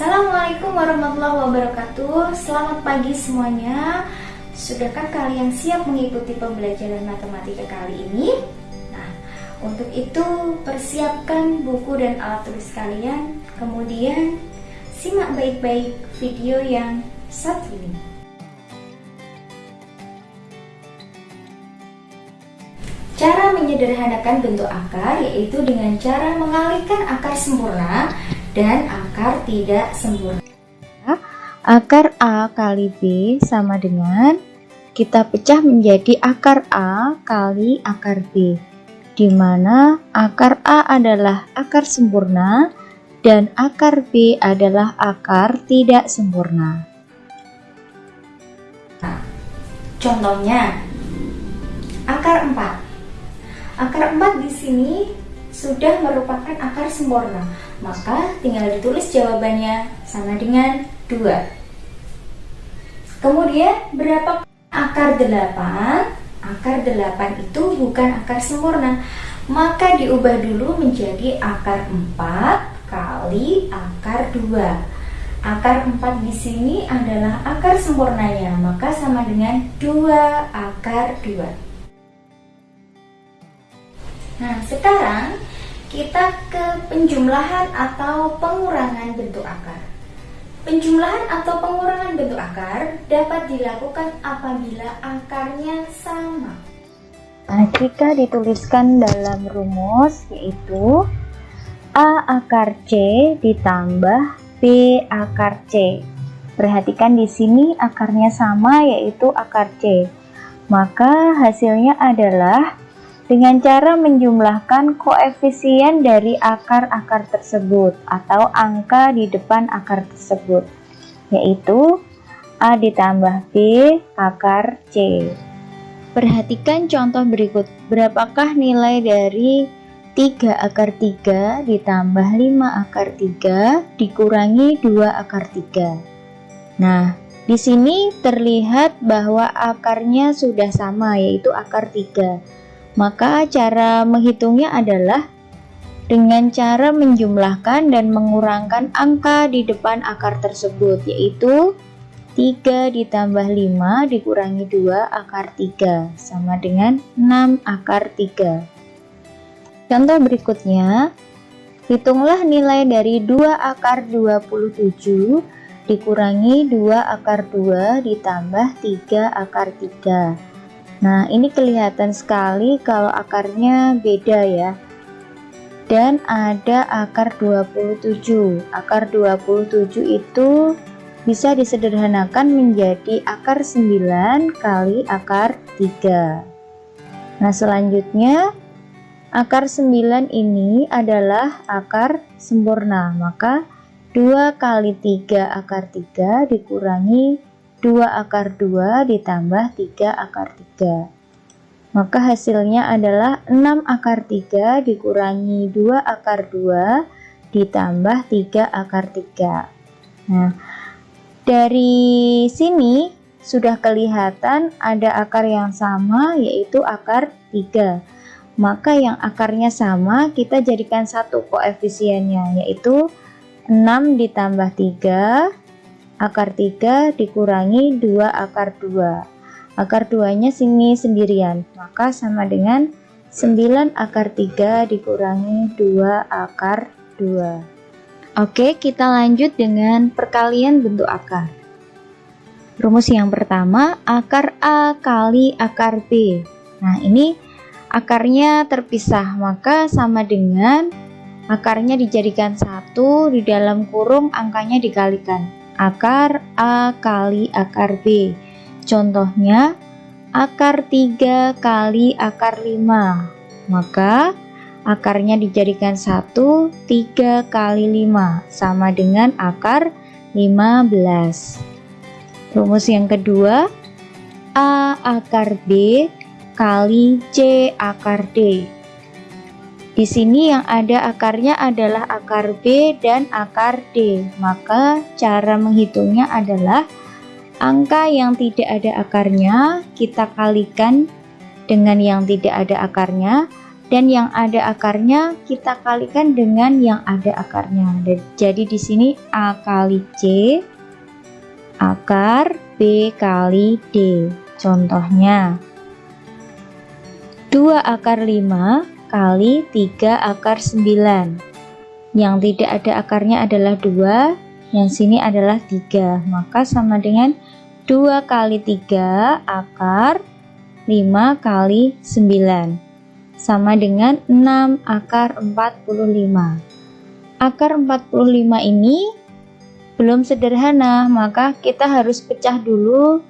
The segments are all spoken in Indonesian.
Assalamualaikum warahmatullahi wabarakatuh. Selamat pagi semuanya. Sudahkah kalian siap mengikuti pembelajaran matematika kali ini? Nah, untuk itu persiapkan buku dan alat tulis kalian. Kemudian simak baik-baik video yang satu ini. Cara menyederhanakan bentuk akar yaitu dengan cara mengalihkan akar sempurna dan akar tidak sempurna. Akar A kali B sama dengan kita pecah menjadi akar A kali akar B di mana akar A adalah akar sempurna dan akar B adalah akar tidak sempurna. Contohnya, akar 4. Akar 4 di sini sudah merupakan akar sempurna, maka tinggal ditulis jawabannya sama dengan 2. Kemudian, berapa akar 8? Akar 8 itu bukan akar sempurna, maka diubah dulu menjadi akar 4 kali akar 2. Akar 4 di sini adalah akar sempurnanya, maka sama dengan 2 akar 2. Nah, sekarang kita ke penjumlahan atau pengurangan bentuk akar. Penjumlahan atau pengurangan bentuk akar dapat dilakukan apabila akarnya sama. Nah, jika dituliskan dalam rumus yaitu A akar C ditambah B akar C. Perhatikan di sini akarnya sama yaitu akar C. Maka hasilnya adalah dengan cara menjumlahkan koefisien dari akar-akar tersebut atau angka di depan akar tersebut yaitu A ditambah B akar C. Perhatikan contoh berikut. Berapakah nilai dari 3 akar 3 ditambah 5 akar 3 dikurangi 2 akar 3 Nah di sini terlihat bahwa akarnya sudah sama yaitu akar 3 maka cara menghitungnya adalah dengan cara menjumlahkan dan mengurangkan angka di depan akar tersebut yaitu 3 ditambah 5 dikurangi 2 akar 3 sama dengan 6 akar 3 Contoh berikutnya Hitunglah nilai dari 2 akar 27 dikurangi 2 akar 2 ditambah 3 akar 3 Nah, ini kelihatan sekali kalau akarnya beda ya. Dan ada akar 27. Akar 27 itu bisa disederhanakan menjadi akar 9 kali akar 3. Nah, selanjutnya akar 9 ini adalah akar sempurna. Maka 2 kali 3 akar 3 dikurangi 2 akar 2 ditambah 3 akar 3 maka hasilnya adalah 6 akar 3 dikurangi 2 akar 2 ditambah 3 akar 3 nah dari sini sudah kelihatan ada akar yang sama yaitu akar 3 maka yang akarnya sama kita jadikan satu koefisiennya yaitu 6 ditambah 3 akar 3 dikurangi 2 akar 2 akar 2 nya sini sendirian. Maka sama dengan 9 akar 3 dikurangi 2 akar 2 Oke kita lanjut dengan perkalian bentuk akar. Rumus yang pertama akar A kali akar B. Nah ini akarnya terpisah. Maka sama dengan akarnya dijadikan satu di dalam kurung angkanya dikalikan akar A kali akar B. Contohnya, akar 3 kali akar 5. Maka, akarnya dijadikan 1, 3 kali 5, sama dengan akar 15. Rumus yang kedua, A akar B kali C akar D. Di sini yang ada akarnya adalah akar B dan akar D. Maka cara menghitungnya adalah angka yang tidak ada akarnya kita kalikan dengan yang tidak ada akarnya, dan yang ada akarnya kita kalikan dengan yang ada akarnya. Jadi di sini A kali C akar B kali D. Contohnya 2 akar 5 kali 3 akar 9. Yang tidak ada akarnya adalah 2, yang sini adalah 3. Maka sama dengan 2 kali 3 akar 5 kali 9 sama dengan 6 akar 45. Akar 45 ini belum sederhana, maka kita harus pecah dulu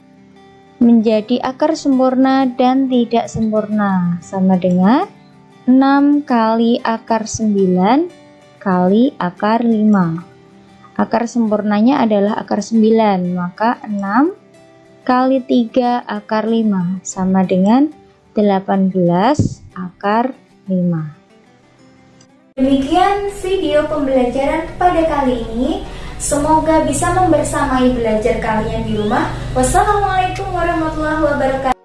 menjadi akar sempurna dan tidak sempurna. Sama dengan 6 kali akar 9 kali akar 5. Akar sempurnanya adalah akar 9, maka 6 kali 3 akar 5 sama dengan 18 akar 5. Demikian video pembelajaran pada kali ini. Semoga bisa membersamai belajar kalian di rumah. Wassalamualaikum warahmatullahi wabarakatuh.